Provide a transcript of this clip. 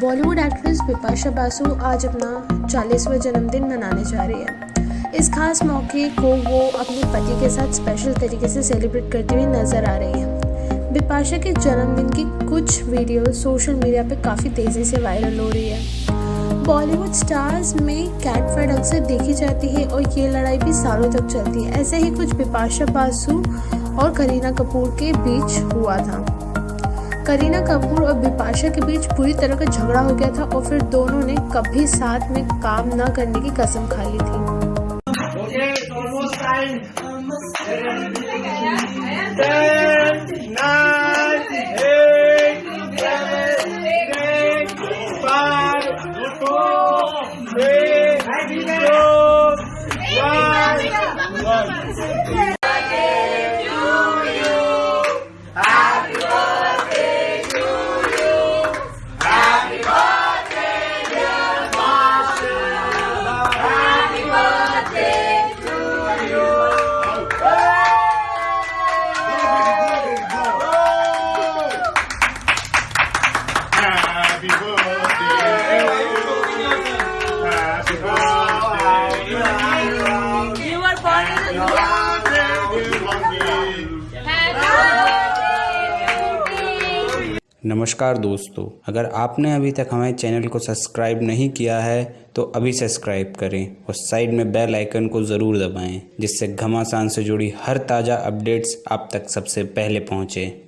Bollywood actress Bipasha Basu आज अपना चालीसवां जन्मदिन मनाने जा रही है। इस खास मौके को वो अपने पति के साथ स्पेशल तरीके से सेलिब्रेट करती हुई नज़र आ रही है। बिपाशा के जन्मदिन की कुछ वीडियो सोशल मीडिया पर काफ़ी तेज़ी से वायरल हो रही है। बॉलीवुड स्टार्स में कैट फाइट अक्सर देखी जाती है और ये लड़ाई भी सालों तक चलती है। ऐसे ही कुछ बिपाशा बासु और करीना कपूर के बीच हुआ था। करीना कपूर और बिपाशा के बीच पूरी तरह का झगड़ा हो गया था और फिर दोनों ने कभी साथ में काम न करने की कसम खा ली थी। नमस्कार दोस्तों, अगर आपने अभी तक हमारे चैनल को सब्सक्राइब नहीं किया है तो अभी सब्सक्राइब करें और साइड में बेल आइकन को ज़रूर दबाएँ, जिससे घमासान से जुड़ी हर ताज़ा अपडेट्स आप तक सबसे पहले पहुँचें।